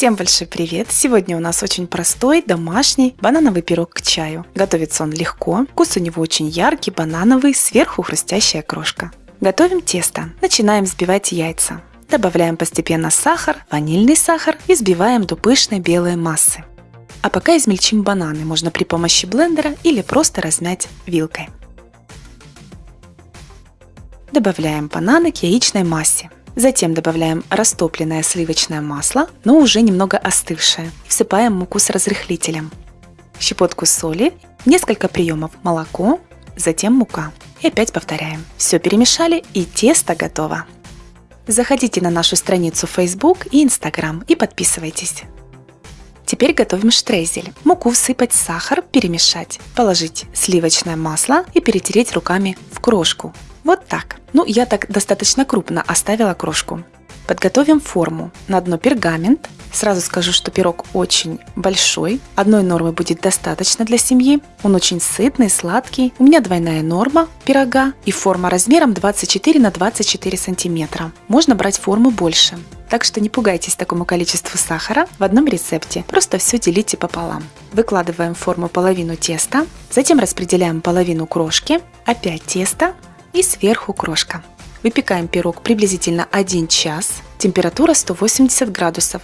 Всем большой привет! Сегодня у нас очень простой, домашний банановый пирог к чаю. Готовится он легко, вкус у него очень яркий, банановый, сверху хрустящая крошка. Готовим тесто. Начинаем взбивать яйца. Добавляем постепенно сахар, ванильный сахар и взбиваем до пышной белой массы. А пока измельчим бананы, можно при помощи блендера или просто размять вилкой. Добавляем бананы к яичной массе. Затем добавляем растопленное сливочное масло, но уже немного остывшее. Всыпаем муку с разрыхлителем. Щепотку соли, несколько приемов молоко, затем мука. И опять повторяем. Все перемешали и тесто готово. Заходите на нашу страницу Facebook и Instagram и подписывайтесь. Теперь готовим штрезель. Муку всыпать, сахар, перемешать, положить сливочное масло и перетереть руками в крошку. Вот так. Ну, я так достаточно крупно оставила крошку. Подготовим форму. На дно пергамент. Сразу скажу, что пирог очень большой. Одной нормы будет достаточно для семьи. Он очень сытный, сладкий. У меня двойная норма пирога и форма размером 24 на 24 сантиметра. Можно брать форму больше. Так что не пугайтесь такому количеству сахара в одном рецепте. Просто все делите пополам. Выкладываем в форму половину теста, затем распределяем половину крошки, опять тесто, и сверху крошка. Выпекаем пирог приблизительно 1 час, температура 180 градусов.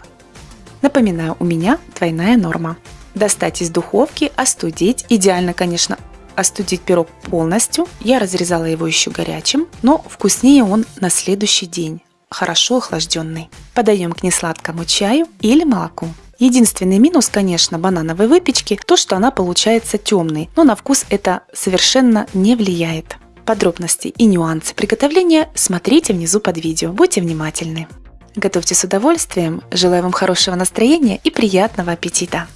Напоминаю, у меня двойная норма. Достать из духовки, остудить, идеально, конечно, остудить пирог полностью. Я разрезала его еще горячим, но вкуснее он на следующий день, хорошо охлажденный. Подаем к несладкому чаю или молоку. Единственный минус, конечно, банановой выпечки, то, что она получается темной, но на вкус это совершенно не влияет. Подробности и нюансы приготовления смотрите внизу под видео. Будьте внимательны. Готовьте с удовольствием. Желаю вам хорошего настроения и приятного аппетита!